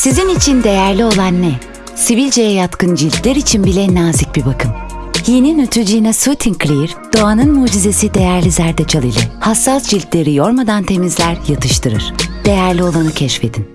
Sizin için değerli olan ne? Sivilceye yatkın ciltler için bile nazik bir bakım. Yeni Neutrogena Soothing Clear, doğanın mucizesi değerli zerdeçal ile hassas ciltleri yormadan temizler, yatıştırır. Değerli olanı keşfedin.